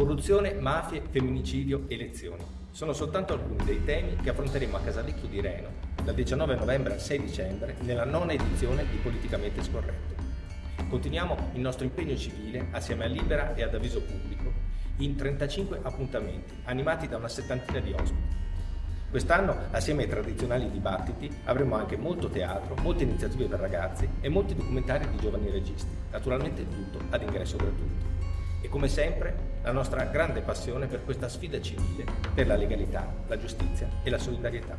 Corruzione, mafie, femminicidio, elezioni. Sono soltanto alcuni dei temi che affronteremo a Casalecchio di Reno dal 19 novembre al 6 dicembre nella nona edizione di Politicamente Scorretto. Continuiamo il nostro impegno civile assieme a Libera e ad Avviso Pubblico in 35 appuntamenti animati da una settantina di ospiti. Quest'anno, assieme ai tradizionali dibattiti, avremo anche molto teatro, molte iniziative per ragazzi e molti documentari di giovani registi, naturalmente tutto ad ingresso gratuito e come sempre la nostra grande passione per questa sfida civile, per la legalità, la giustizia e la solidarietà.